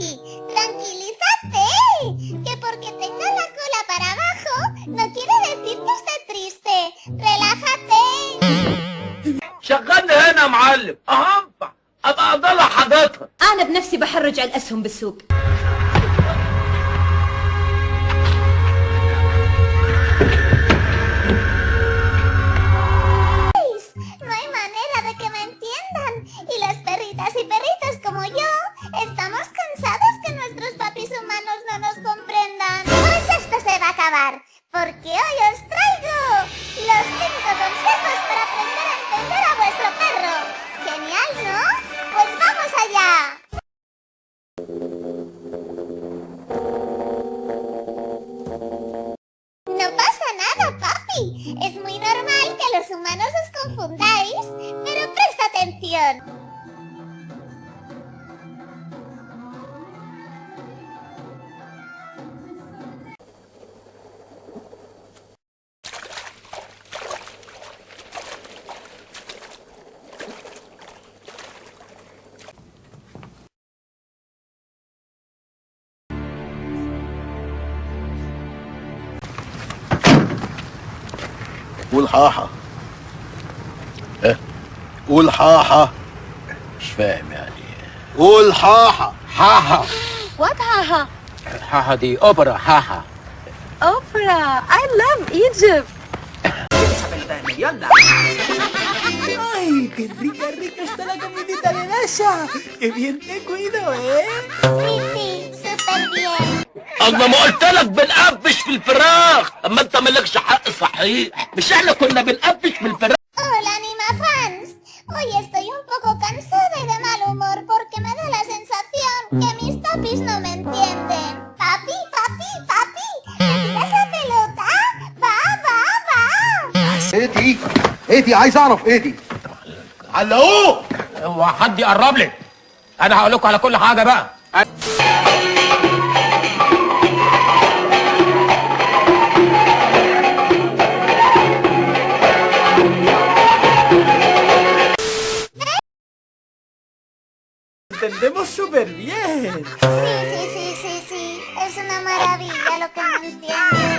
papi, tranquilízate. Que porque tenga la cola para abajo, no quiere decir que esté triste. Relájate. شغلني هنا يا معلم اهنفع ابقى اضل حاجاتها أنا بنفسي بحرج على الأسهم بالسوق No hay manera de que me entiendan. Y las perritas y perritos como yo, Porque hoy os traigo los 5 consejos para aprender a entender a vuestro perro. Genial, ¿no? Pues vamos allá. No pasa nada, papi. Es muy normal que los humanos os confundáis, pero presta atención. قول حاحة آه قول حاحة مش فاهم يعني قول حاحة حاحة What haha? حاحة دي أوبرا حاحة Oprah! I love Egypt! ¡Ay, qué rica, rica está la comidita de Dasha! ¡Qué bien te cuido, eh! Sí, sí, súper bien. أما ما قلت لك بنقفش في الفراخ أما أنت مالكش حق صحيح مش إحنا كنا بنقفش في الفراخ Hola, Anima Fans. Hoy estoy un poco cansada y de mal humor porque me da la sensación que mis papis no me entienden. Papi, papi, papi, ¿me tiras la pelota? Va, va, va. إيه دي إيه دي عايز اعرف إيه دي علقوه هو حد يقرب لي أنا هقول لكم على كل حاجة بقى ¡Entendemos súper bien! Sí, sí, sí, sí, sí. Es una maravilla lo que no entiendo.